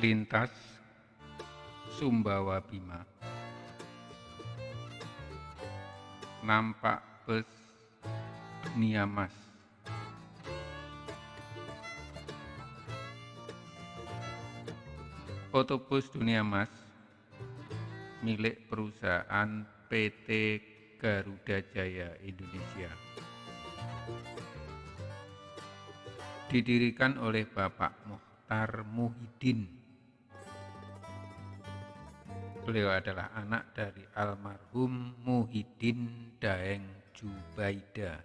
lintas Sumbawa Bima nampak bus dunia mas Otobus Dunia Mas milik perusahaan PT Garuda Jaya Indonesia. Didirikan oleh Bapak Muhtar Muhyiddin. Beliau adalah anak dari almarhum Muhyiddin Daeng Jubaida.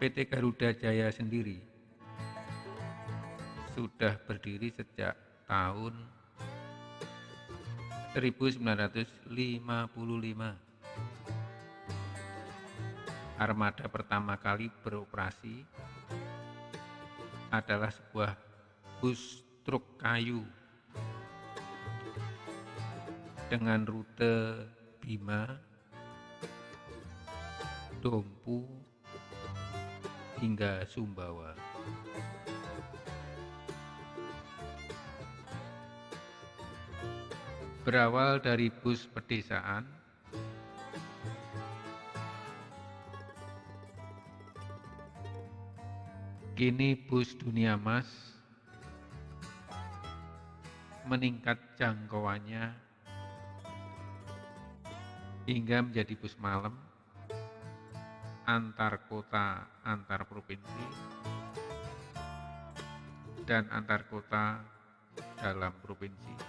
PT Garuda Jaya sendiri sudah berdiri sejak tahun 1955. Armada pertama kali beroperasi adalah sebuah bus truk kayu dengan rute Bima, Dompu, hingga Sumbawa. Berawal dari bus pedesaan, kini bus dunia mas. Meningkat jangkauannya hingga menjadi bus malam. Antar kota, antar provinsi, dan antar kota dalam provinsi.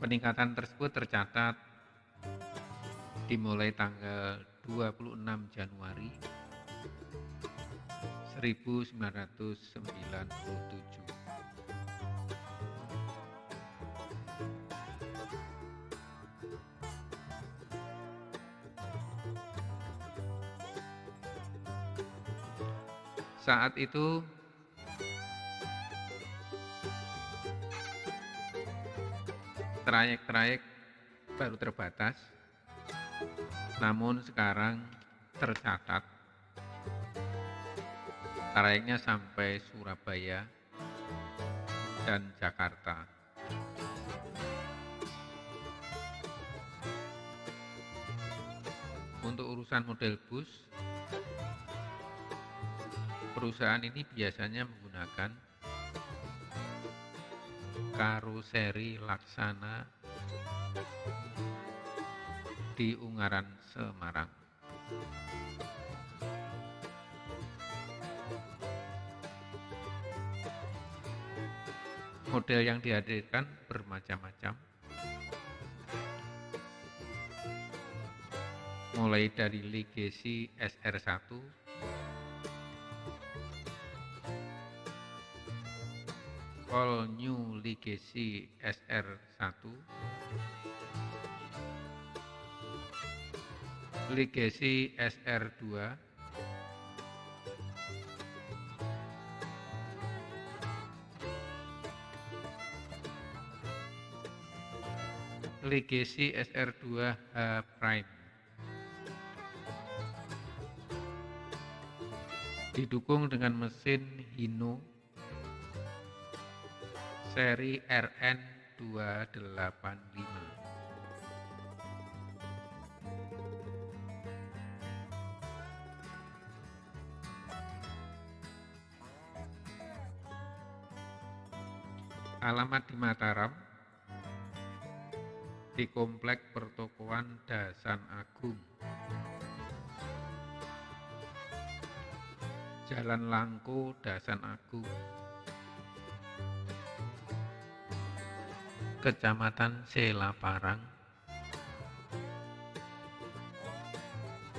Peningkatan tersebut tercatat dimulai tanggal 26 Januari 1997. Saat itu trayek-trayek baru terbatas, namun sekarang tercatat trayeknya sampai Surabaya dan Jakarta. Untuk urusan model bus, perusahaan ini biasanya menggunakan karoseri laksana di Ungaran, Semarang. Model yang dihadirkan bermacam-macam, mulai dari Legacy SR1 All New Legacy SR1 Legacy SR2 Legacy SR2 H Prime. Didukung dengan mesin Hino seri RN285. Alamat di Mataram, di Komplek Pertokoan Dasan Agung, Jalan Langko Dasan Agung, Kecamatan Selaparang,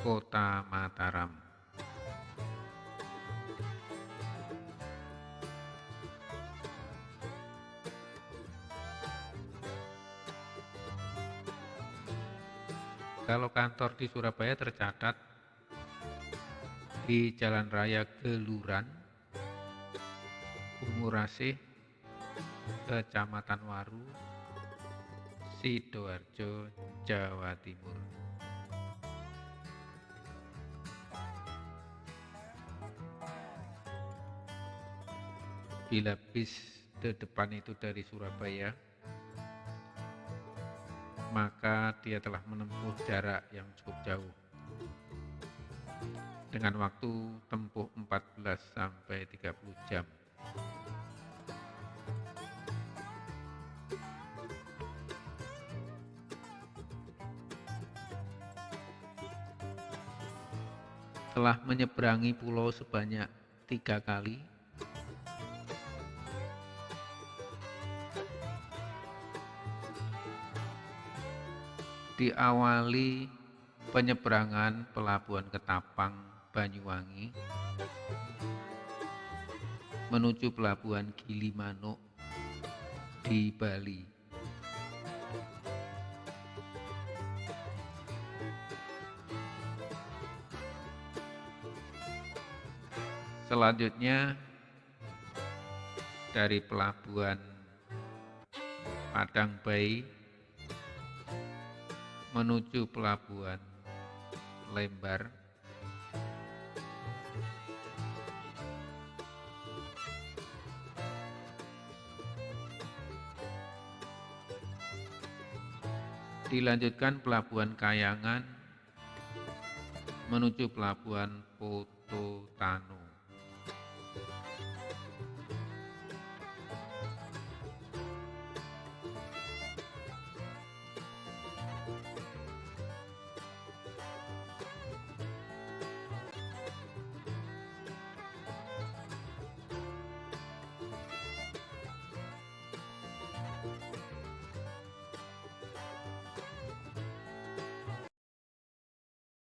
Kota Mataram. Kalau kantor di Surabaya tercatat di Jalan Raya Geluran, Umurasih, Kecamatan Waru, Sidoarjo, Jawa Timur. Bila bis de depan itu dari Surabaya, maka dia telah menempuh jarak yang cukup jauh dengan waktu tempuh 14 sampai 30 jam. Telah menyeberangi pulau sebanyak tiga kali, diawali penyeberangan pelabuhan Ketapang, Banyuwangi menuju pelabuhan Gilimanuk di Bali. Selanjutnya dari pelabuhan Padang Bayi menuju pelabuhan Lembar. Dilanjutkan pelabuhan Kayangan menuju pelabuhan Pototano.